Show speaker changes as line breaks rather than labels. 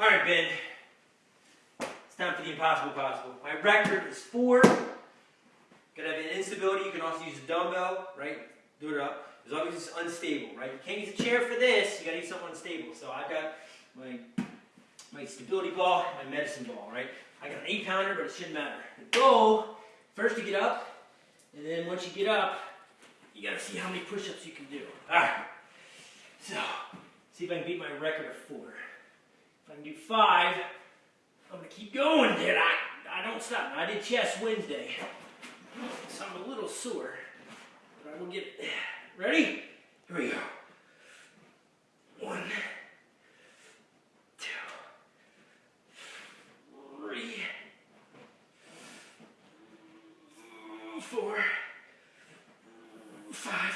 All right, Ben. It's time for the impossible possible. My record is four. Gonna have an instability. You can also use a dumbbell, right? Do it up. As long as it's unstable, right? You can't use a chair for this. You gotta use something unstable. So I've got my my stability ball, my medicine ball, right? I got an eight pounder, but it shouldn't matter. The goal, first to get up, and then once you get up, you gotta see how many push-ups you can do. All right. So, see if I can beat my record of four. If I can do five, I'm gonna keep going, did I, I don't stop. I did chest Wednesday, so I'm a little sore, but I will get it. Ready? Here we go. One, two, three, four, five,